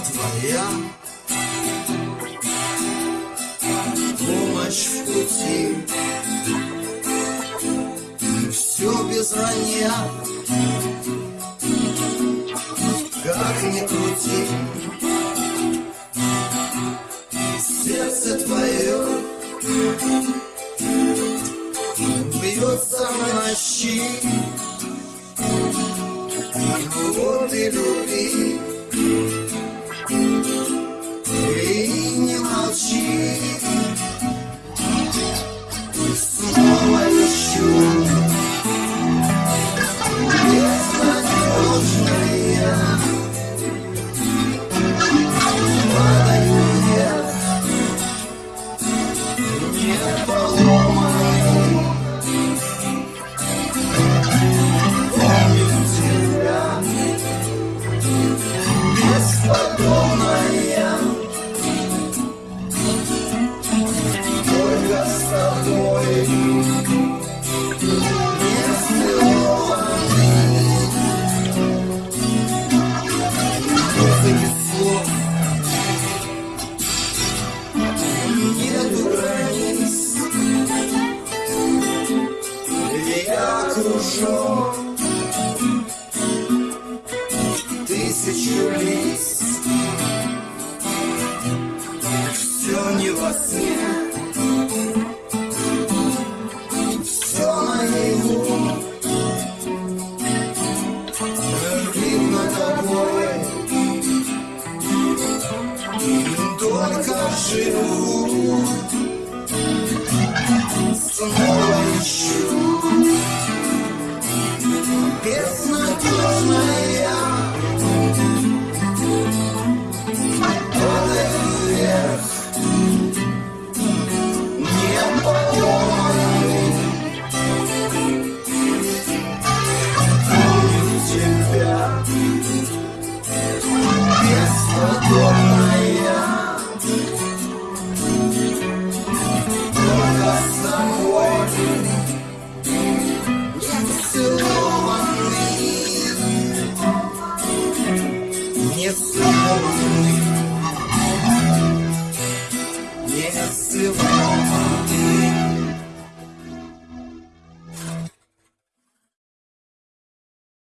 твоя. Помощь в пути. Все без вранья Как ни крути. Сердце твое Бьется в ночи Вот и любви Снова окружен Тысячу лиц Все не во сне. Все наяву Видно тобой. Только живу. Снова